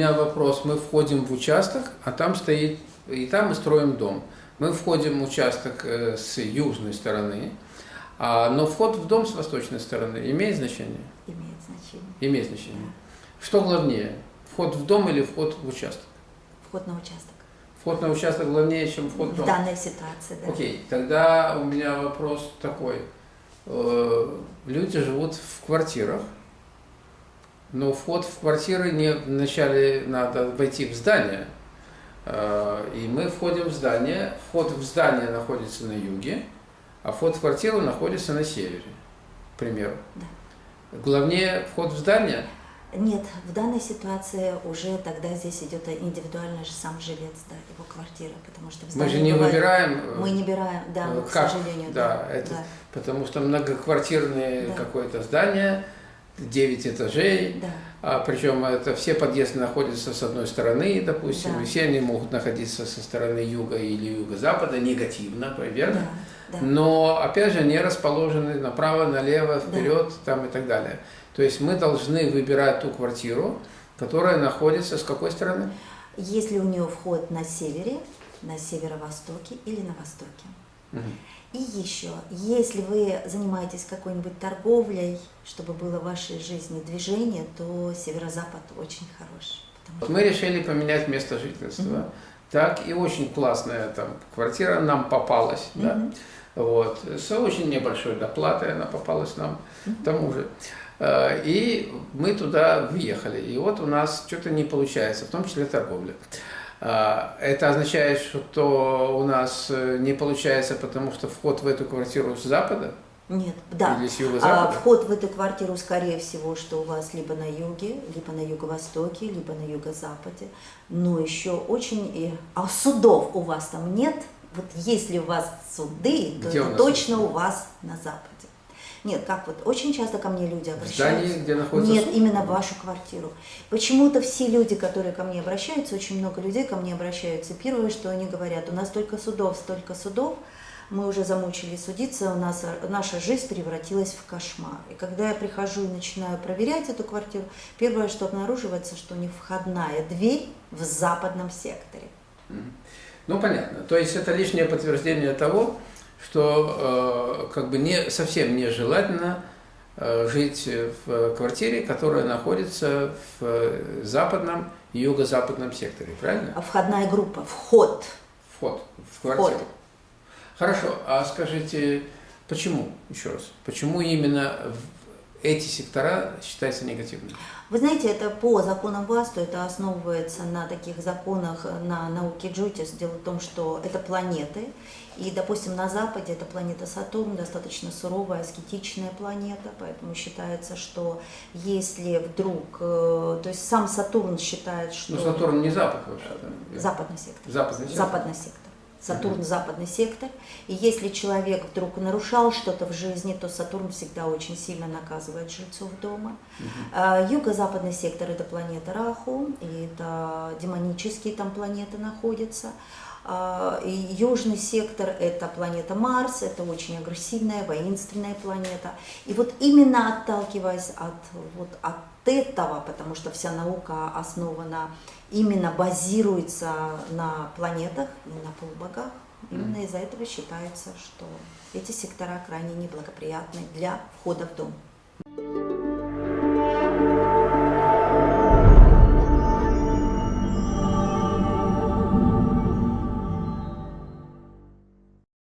меня вопрос. Мы входим в участок, а там стоит, и там мы строим дом. Мы входим в участок э, с южной стороны, а, но вход в дом с восточной стороны имеет значение? Имеет значение. Имеет значение. Что главнее, вход в дом или вход в участок? Вход на участок. Вход на участок главнее, чем вход в В дом? данной ситуации, да. Окей, тогда у меня вопрос такой. Э, Люди живут в квартирах, но вход в квартиры не вначале надо войти в здание. Э, И мы входим в здание. Вход в здание находится на юге, а вход в квартиру находится на севере, к примеру. Да. Главнее вход в здание. Нет, в данной ситуации уже тогда здесь идет индивидуально же сам жилец, да, его квартира, потому что в Мы же не бывает- выбираем. э, Мы не выбираем, да, э, к как? сожалению. Да, это да, потому что многоквартирное Да. какое-то здание, 9 этажей, да. А, причем это все подъезды находятся с одной стороны, допустим, Да. и все они могут находиться со стороны юга или юго-запада негативно, верно? Да, да. Но опять же они расположены направо, налево, вперед, там и так далее. То есть мы должны выбирать ту квартиру, которая находится с какой стороны? Если у нее вход на севере, на северо-востоке или на востоке. И еще, если вы занимаетесь какой-нибудь торговлей, чтобы было в вашей жизни движение, то северо-запад очень хороший. потому Вот Мы решили поменять место жительства. Так, и очень классная там квартира нам попалась, да? Мгм. Вот, с очень небольшой доплатой она попалась нам, к тому же. Э, И мы туда въехали. И вот у нас что-то не получается, в том числе торговля. А, Это означает, что у нас э, не получается, потому что вход в эту квартиру с запада Нет, да. или с А, юго-запада? вход в эту квартиру, скорее всего, что у вас либо на юге, либо на юго-востоке, либо на юго-западе. Но еще очень... А судов у вас там нет? Вот если у вас суды, то Где у это нас точно суды? у вас на западе. Нет, как вот, очень часто ко мне люди В обращаются. здании, где находится Нет, именно в вашу квартиру. Почему-то все люди, которые ко мне обращаются, очень много людей ко мне обращаются. Первое, что они говорят, у нас столько судов, столько судов, мы уже замучились судиться, у нас э, наша жизнь превратилась в кошмар. И когда я прихожу и начинаю проверять эту квартиру, первое, что обнаруживается, что у них входная дверь в западном секторе. Ну, понятно. То есть это лишнее подтверждение того, что э, как бы не, совсем нежелательно э, жить в квартире, которая находится в э, западном и юго-западном секторе, правильно? А Входная группа, вход. Вход в квартиру. Вход. Хорошо, а скажите, почему, еще раз, почему именно эти сектора считаются негативными? Вы знаете, это по законам ВАСТу, это основывается на таких законах, на науке Джотис. Дело в том, что это планеты, и, допустим, на Западе это планета Сатурн, достаточно суровая, аскетичная планета, поэтому считается, что если вдруг, э, то есть сам Сатурн считает, что... Ну, Сатурн не запад вообще-то. Западный сектор. Западный сектор. Западный сектор. Сатурн западный сектор. И если человек вдруг нарушал что-то в жизни, то Сатурн всегда очень сильно наказывает жильцов дома. А, Юго-западный сектор это планета Раху, и это демонические там планеты находятся. А, южный сектор это планета Марс, это очень агрессивная, воинственная планета. И вот именно отталкиваясь от, вот, от этого, потому что вся наука основана, именно базируется на планетах и на полубогах, именно из-за этого считается, что эти сектора крайне неблагоприятны для входа в дом.